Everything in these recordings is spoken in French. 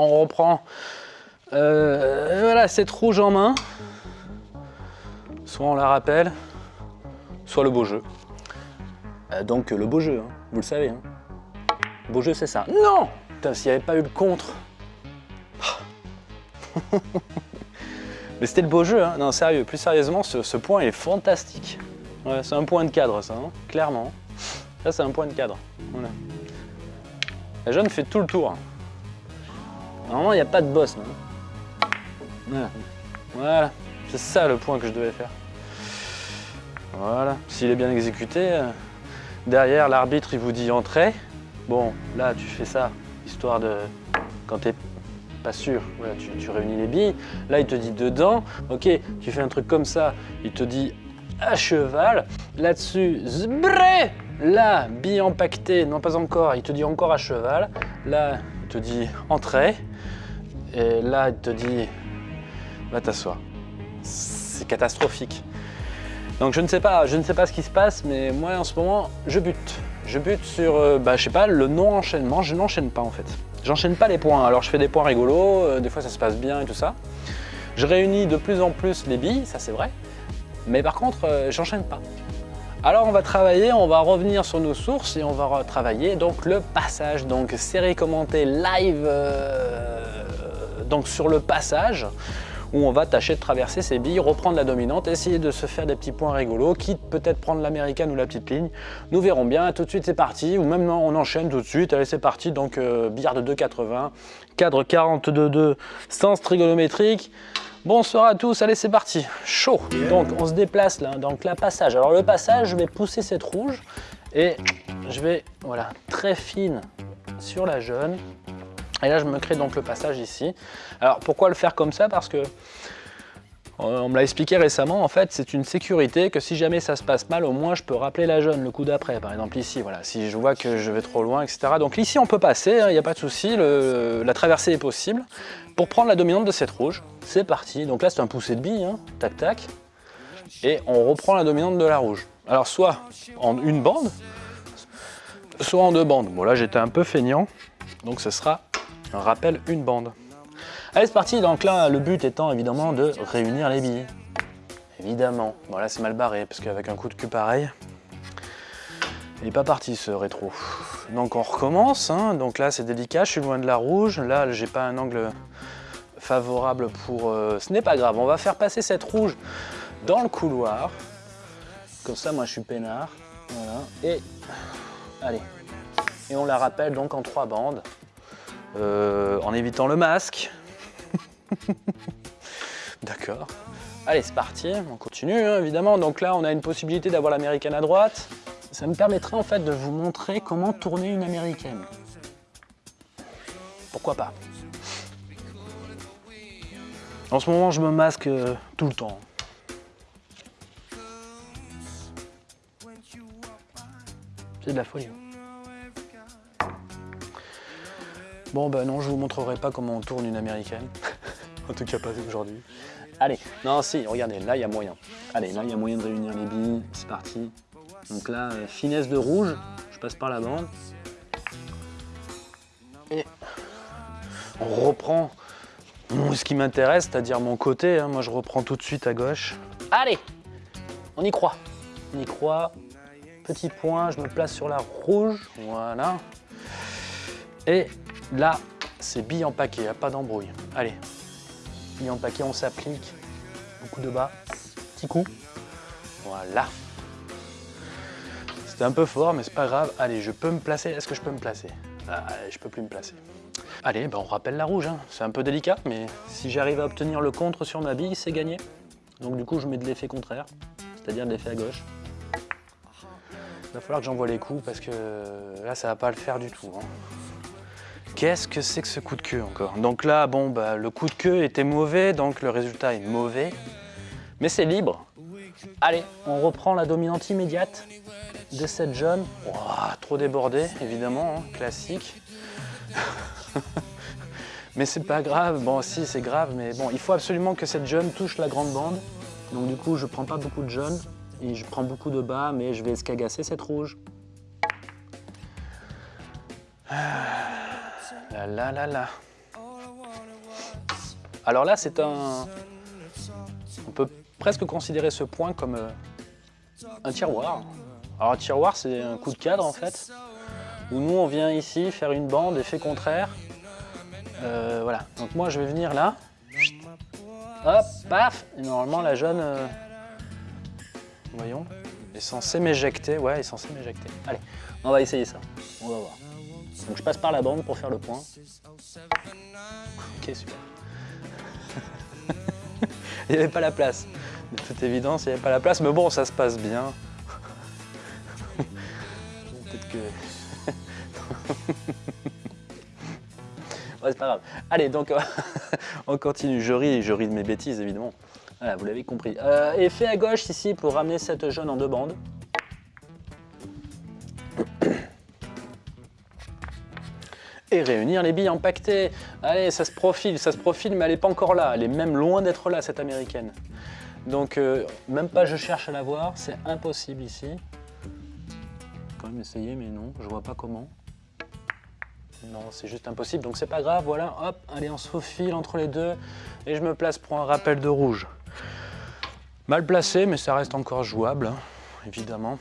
on reprend euh, voilà, cette rouge en main. Soit on la rappelle, soit le beau jeu. Euh, donc le beau jeu, hein, vous le savez. Hein. Beau jeu, c'est ça. Non Putain, s'il n'y avait pas eu le contre. Mais c'était le beau jeu, hein. Non, sérieux, plus sérieusement, ce, point est fantastique. c'est un point de cadre, ça, hein, clairement. Ça, c'est un point de cadre. La jeune fait tout le tour. Normalement, il n'y a pas de boss, Voilà. C'est ça le point que je devais faire. Voilà. S'il est bien exécuté, euh, derrière, l'arbitre, il vous dit entrée. Bon, là, tu fais ça, histoire de... Quand t'es pas sûr, tu, réunis les billes. Là, il te dit dedans. Ok, tu fais un truc comme ça, il te dit à cheval. Là-dessus, zbré Là, bille empaquetée, non pas encore, il te dit encore à cheval. Là, te dit entrée. Et là, il te dit va t'asseoir. C'est catastrophique. Donc je ne sais pas, je ne sais pas ce qui se passe, mais moi en ce moment, je bute. Je bute sur, euh, bah, je sais pas, le non-enchaînement. Je n'enchaîne pas en fait. J'enchaîne pas les points. Alors je fais des points rigolos, euh, des fois ça se passe bien et tout ça. Je réunis de plus en plus les billes, ça c'est vrai. Mais par contre, euh, j'enchaîne pas. Alors on va travailler, on va revenir sur nos sources et on va travailler donc le passage. Donc série commentée live donc sur le passage où on va tâcher de traverser ces billes, reprendre la dominante, essayer de se faire des petits points rigolos, quitte peut-être prendre l'américaine ou la petite ligne. Nous verrons bien, tout de suite c'est parti, ou même non, on enchaîne tout de suite, allez c'est parti, donc euh, billard de 2,80, cadre 42,2, sens trigonométrique. Bonsoir à tous, allez c'est parti, chaud Donc on se déplace là, donc la passage. Alors le passage, je vais pousser cette rouge et je vais, voilà, très fine sur la jaune. Et là, je me crée donc le passage ici. Alors, pourquoi le faire comme ça? Parce que, on me l'a expliqué récemment, en fait, c'est une sécurité que si jamais ça se passe mal, au moins je peux rappeler la jeune le coup d'après. Par exemple ici, voilà, si je vois que je vais trop loin, etc. Donc ici, on peut passer, hein, il n'y a pas de souci, la traversée est possible. Pour prendre la dominante de cette rouge, c'est parti. Donc là, c'est un poussé de bille, hein. tac, tac. Et on reprend la dominante de la rouge. Alors, soit en une bande, soit en deux bandes. Bon, là, j'étais un peu feignant, donc ce sera un rappel une bande. Allez, c'est parti. Donc là, le but étant évidemment de réunir les billes. Évidemment. Bon, là, c'est mal barré, parce qu'avec un coup de cul pareil, il n'est pas parti ce rétro. Donc on recommence. Hein. Donc là, c'est délicat. Je suis loin de la rouge. Là, j'ai pas un angle favorable pour... Euh, ce n'est pas grave. On va faire passer cette rouge dans le couloir. Comme ça, moi, je suis peinard. Voilà. Et... Allez. Et on la rappelle donc en trois bandes. Euh, en évitant le masque. D'accord. Allez, c'est parti, on continue hein, évidemment. Donc là, on a une possibilité d'avoir l'américaine à droite. Ça me permettrait en fait de vous montrer comment tourner une américaine. Pourquoi pas En ce moment, je me masque euh, tout le temps. C'est de la folie. Bon ben non, je vous montrerai pas comment on tourne une américaine. en tout cas pas aujourd'hui. Allez, non si, regardez, là il y a moyen. Allez, là il y a moyen de réunir les billes, c'est parti. Donc là, euh, finesse de rouge, je passe par la bande. Et on reprend ce qui m'intéresse, c'est-à-dire mon côté. Hein. Moi je reprends tout de suite à gauche. Allez, on y croit. On y croit. Petit point, je me place sur la rouge, voilà. Et Là, c'est bille en paquet, a pas d'embrouille. Allez, bille en paquet, on s'applique. Beaucoup de bas, petit coup. Voilà. C'était un peu fort, mais c'est pas grave. Allez, je peux me placer. Est-ce que je peux me placer? Ah, Je peux plus me placer. Allez, ben on rappelle la rouge. Hein. C'est un peu délicat, mais si j'arrive à obtenir le contre sur ma bille, c'est gagné. Donc du coup, je mets de l'effet contraire, c'est-à-dire de l'effet à gauche. Il va falloir que j'envoie les coups parce que là, ça va pas le faire du tout. Hein. Qu'est-ce que c'est que ce coup de queue encore? Donc là, bon, bah, le coup de queue était mauvais, donc le résultat est mauvais. Mais c'est libre. Allez, on reprend la dominante immédiate de cette jaune. trop débordé, évidemment, hein, classique. mais c'est pas grave, bon si c'est grave, mais bon, il faut absolument que cette jaune touche la grande bande. Donc du coup, je prends pas beaucoup de jaune et je prends beaucoup de bas, mais je vais escagasser cette rouge. La Alors là, c'est un... On peut presque considérer ce point comme euh, un tiroir. Alors un tiroir, c'est un coup de cadre en fait, où nous on vient ici faire une bande, effet contraire. Euh, voilà, donc moi je vais venir là, hop, paf, et normalement la jeune, euh, voyons, est censée m'éjecter, ouais, est censée m'éjecter. Allez, on va essayer ça, on va voir. Donc je passe par la bande pour faire le point. Ok, super. il n'y avait pas la place. De toute évidence, il n'y avait pas la place, mais bon, ça se passe bien. Peut-être que... ouais, c'est pas grave. Allez, donc on continue. Je ris, je ris de mes bêtises, évidemment. Voilà, vous l'avez compris. Euh, effet à gauche ici pour ramener cette jaune en deux bandes. Et réunir les billes empaquetées. Allez, ça se profile, ça se profile, mais elle n'est pas encore là. Elle est même loin d'être là, cette américaine. Donc, euh, même pas je cherche à la voir, c'est impossible ici. Quand même essayer, mais non, je vois pas comment. Non, c'est juste impossible, donc c'est pas grave, voilà, hop, allez, on se faufile entre les deux, et je me place pour un rappel de rouge. Mal placé, mais ça reste encore jouable, hein, évidemment.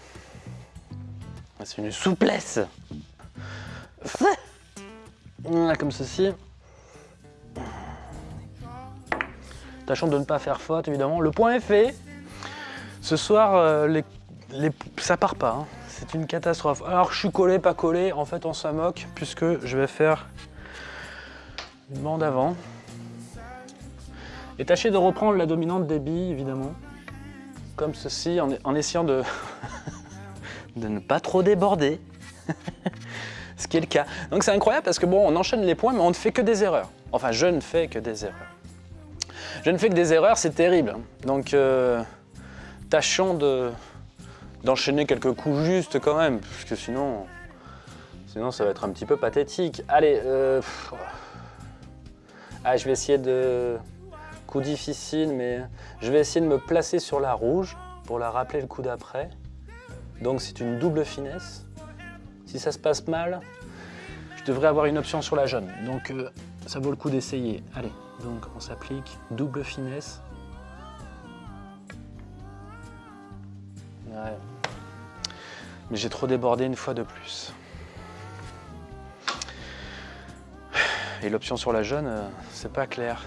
C'est une souplesse comme ceci. Tâchons de ne pas faire faute, évidemment. Le point est fait. Ce soir, euh, les, les, ça part pas. Hein. C'est une catastrophe. Alors, je suis collé, pas collé. En fait, on s'en moque puisque je vais faire une bande avant. Et tâchez de reprendre la dominante des billes, évidemment. Comme ceci, en, en essayant de, de ne pas trop déborder. ce qui est le cas. Donc c'est incroyable parce que bon, on enchaîne les points, mais on ne fait que des erreurs. Enfin, je ne fais que des erreurs. Je ne fais que des erreurs, c'est terrible. Donc, euh, tâchons d'enchaîner quelques coups justes quand même, parce que sinon, sinon ça va être un petit peu pathétique. Allez, euh, ah, je vais essayer de... Coup difficile, mais je vais essayer de me placer sur la rouge pour la rappeler le coup d'après. Donc c'est une double finesse. Si ça se passe mal, je devrais avoir une option sur la jaune. Donc euh, ça vaut le coup d'essayer. Allez, donc on s'applique double finesse. Ouais. Mais j'ai trop débordé une fois de plus. Et l'option sur la jaune, euh, c'est pas clair.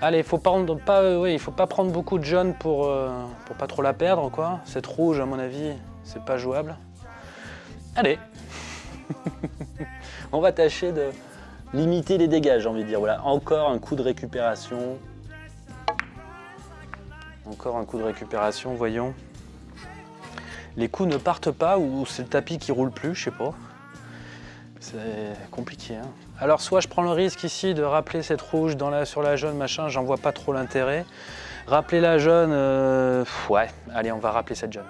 Allez, faut pas, pas, euh, il faut pas prendre beaucoup de jaune pour, pour pas trop la perdre. quoi. Cette rouge, à mon avis, c'est pas jouable. Allez On va tâcher de limiter les dégâts, j'ai envie de dire. Voilà, encore un coup de récupération. Encore un coup de récupération, voyons. Les coups ne partent pas ou c'est le tapis qui roule plus, je sais pas. C'est compliqué. Hein. Alors soit je prends le risque ici de rappeler cette rouge sur la jaune, machin, j'en vois pas trop l'intérêt. Rappeler la jaune, euh, ouais, allez on va rappeler cette jaune.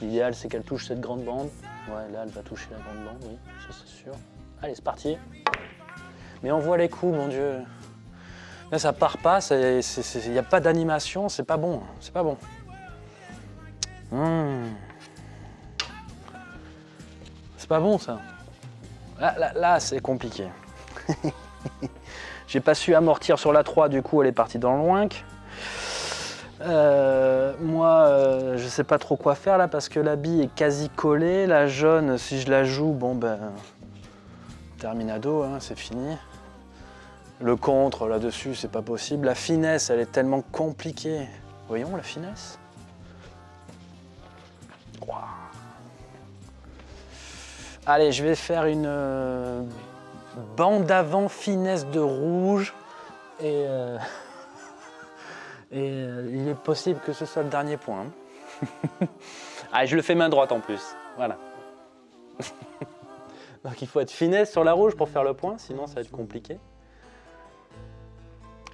L'idéal, c'est qu'elle touche cette grande bande. Ouais, là, elle va toucher la grande bande, oui, ça c'est sûr. Allez, c'est parti. Mais on voit les coups, mon Dieu. Là, ça part pas, il n'y a pas d'animation, c'est pas bon, c'est pas bon. Hmm. C'est pas bon, ça. Là, là c'est compliqué. J'ai pas su amortir sur la 3, du coup, elle est partie dans le loinc. Euh, moi, euh, je sais pas trop quoi faire là parce que la bille est quasi collée. La jaune, si je la joue, bon ben, terminado, hein, c'est fini. Le contre là-dessus, c'est pas possible. La finesse, elle est tellement compliquée. Voyons la finesse. Allez, je vais faire une euh, bande avant finesse de rouge et et euh, il est possible que ce soit le dernier point. Hein. ah, je le fais main droite en plus. Voilà. Donc il faut être finesse sur la rouge pour faire le point, sinon ça va être compliqué.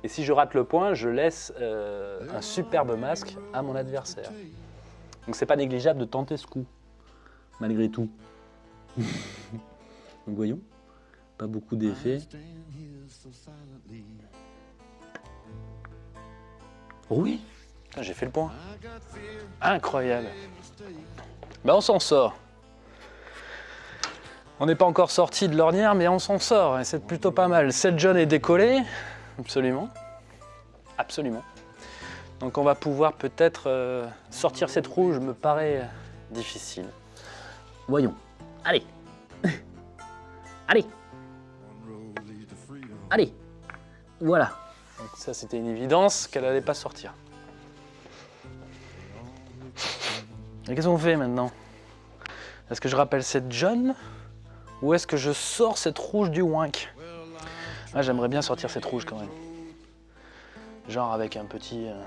Et si je rate le point, je laisse euh, un superbe masque à mon adversaire. Donc c'est pas négligeable de tenter ce coup, malgré tout. Donc voyons, pas beaucoup d'effets. Oui, j'ai fait le point. Incroyable. Ben on s'en sort. On n'est pas encore sorti de l'ornière, mais on s'en sort, et c'est plutôt pas mal. Cette jaune est décollée, absolument, absolument. Donc on va pouvoir peut-être euh, sortir cette rouge, me paraît difficile. Voyons. Allez. Allez. Allez. Voilà. Ça, c'était une évidence qu'elle n'allait pas sortir. Et qu'est-ce qu'on fait maintenant? Est-ce que je rappelle cette jaune ou est-ce que je sors cette rouge du wink? Ah, J'aimerais bien sortir cette rouge quand même. Genre avec un petit, euh,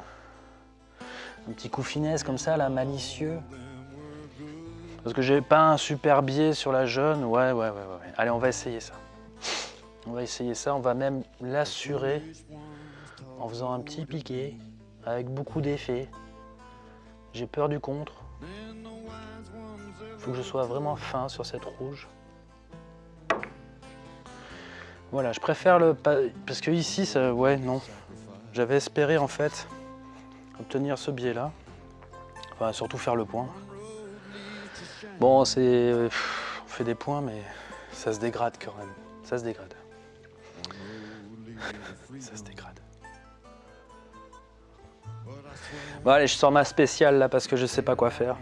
un petit coup finesse comme ça, là, malicieux. Parce que j'ai pas un super biais sur la jaune. Ouais, ouais, ouais, ouais. Allez, on va essayer ça. On va essayer ça. On va même l'assurer en faisant un petit piqué avec beaucoup d'effets. J'ai peur du contre. Faut que je sois vraiment fin sur cette rouge. Voilà, je préfère le... Parce que ici, ça... ouais, non. J'avais espéré, en fait, obtenir ce biais-là. Enfin, surtout faire le point. Bon, c'est... On fait des points, mais ça se dégrade quand même. Ça se dégrade. ça se dégrade. Bon, allez, je sors ma spéciale, là, parce que je sais pas quoi faire.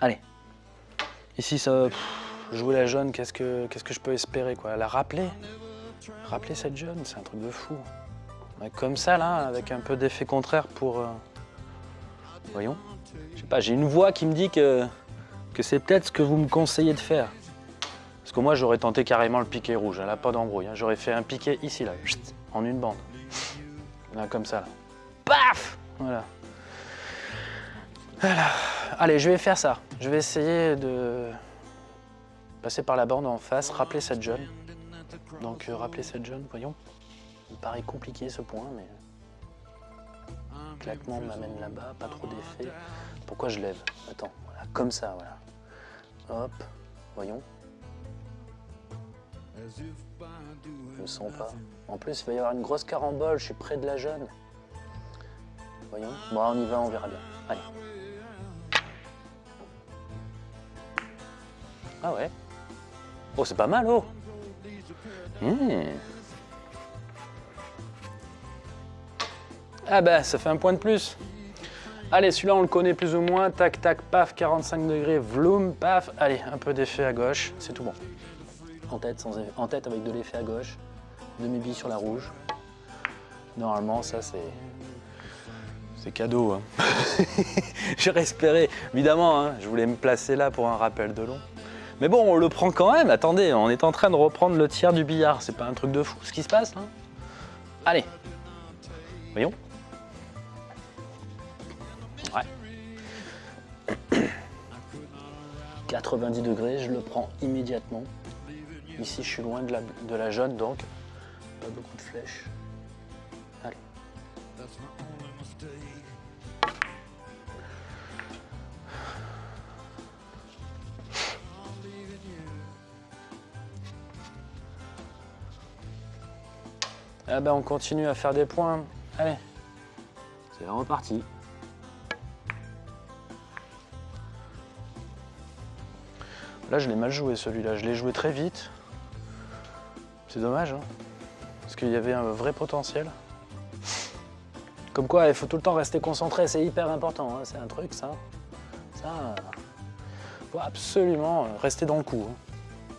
Allez. Ici, ça jouer la jaune, qu'est-ce que, que je peux espérer quoi? La rappeler? Rappeler cette jaune, c'est un truc de fou. Comme ça, là, avec un peu d'effet contraire pour... Euh, voyons. Je sais pas, j'ai une voix qui me dit que, c'est peut-être ce que vous me conseillez de faire. Parce que moi, j'aurais tenté carrément le piqué rouge, là, pas d'embrouille. Hein. J'aurais fait un piqué ici, là, en une bande. Là, comme ça, là. Paf Voilà. Allez, je vais faire ça. Je vais essayer de passer par la bande en face, rappeler cette jeune. Donc euh, rappeler cette jeune, voyons. Il paraît compliqué ce point, mais... Claquement m'amène là-bas, pas trop d'effet. Pourquoi je lève? Attends, voilà, comme ça, voilà. Hop, voyons. Je me sens pas. En plus, il va y avoir une grosse carambole, je suis près de la jeune. Voyons. Bon, on y va, on verra bien. Allez. Ah ouais Oh, c'est pas mal, oh mmh. Ah bah, ça fait un point de plus. Allez, celui-là, on le connaît plus ou moins. Tac, tac, paf, 45 degrés, vloom, paf. Allez, un peu d'effet à gauche, c'est tout bon. En tête, sans en tête avec de l'effet à gauche. Demi-bille sur la rouge. Normalement, ça, c'est... C'est cadeau. Hein. J'ai espéré, évidemment, hein, je voulais me placer là pour un rappel de long. Mais bon, on le prend quand même. Attendez, on est en train de reprendre le tiers du billard. C'est pas un truc de fou ce qui se passe là Allez. Voyons. Ouais. 90 degrés, je le prends immédiatement. Ici, je suis loin de la, de la jaune, donc pas beaucoup de flèches. Allez. Ah ben on continue à faire des points. Allez, c'est reparti. Là je l'ai mal joué celui-là, je l'ai joué très vite. C'est dommage, hein parce qu'il y avait un vrai potentiel. Comme quoi, il faut tout le temps rester concentré, c'est hyper important, hein. c'est un truc ça. Ça, il faut absolument rester dans le coup. Hein.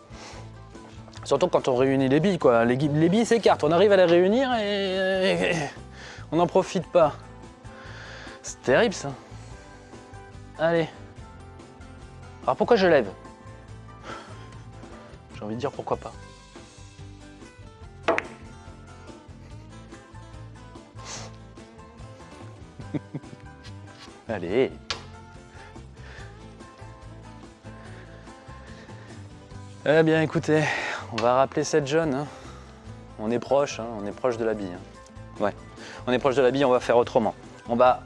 Surtout quand on réunit les billes, quoi. Les, billes s'écartent, on arrive à les réunir et, on n'en profite pas. C'est terrible ça. Allez. Alors pourquoi je lève? J'ai envie de dire pourquoi pas. Allez Eh bien écoutez, on va rappeler cette jaune. Hein. On est proche, hein, on est proche de la bille. Hein. Ouais, on est proche de la bille, on va faire autrement. On va,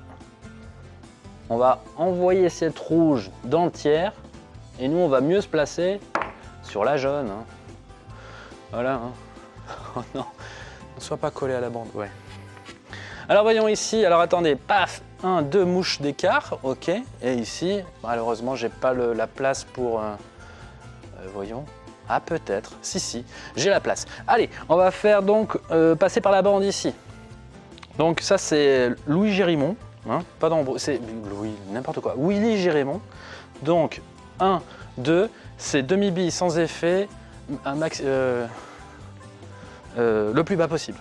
on va envoyer cette rouge dans le tiers et nous, on va mieux se placer sur la jaune. Voilà. Oh non, ne sois pas collé à la bande. Ouais. Alors voyons ici, alors attendez, paf, un, deux mouches d'écart, ok. Et ici, malheureusement, j'ai pas la place pour, euh, Euh, voyons. Ah, peut-être. Si, si, j'ai la place. Allez, on va faire donc euh, passer par la bande ici. Donc ça, c'est Louis Gérimont. Hein, pas d'embrouille, c'est Louis, n'importe quoi. Willy Gérimont. Donc, 1, 2, c'est demi-bille sans effet, un max, le plus bas possible.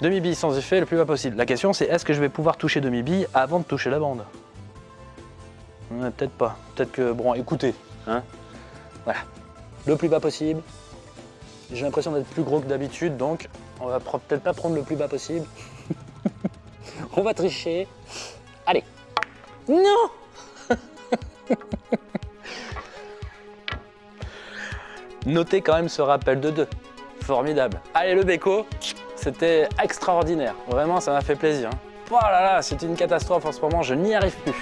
Demi-bille sans effet, le plus bas possible. La question, c'est est-ce que je vais pouvoir toucher demi-bille avant de toucher la bande? Peut-être pas. Peut-être que, bon, écoutez, hein, voilà, le plus bas possible. J'ai l'impression d'être plus gros que d'habitude, donc on va peut-être pas prendre le plus bas possible. on va tricher. Allez. Non Notez quand même ce rappel de deux. Formidable. Allez, le béco, c'était extraordinaire. Vraiment, ça m'a fait plaisir. Oh là là, c'est une catastrophe en ce moment, je n'y arrive plus.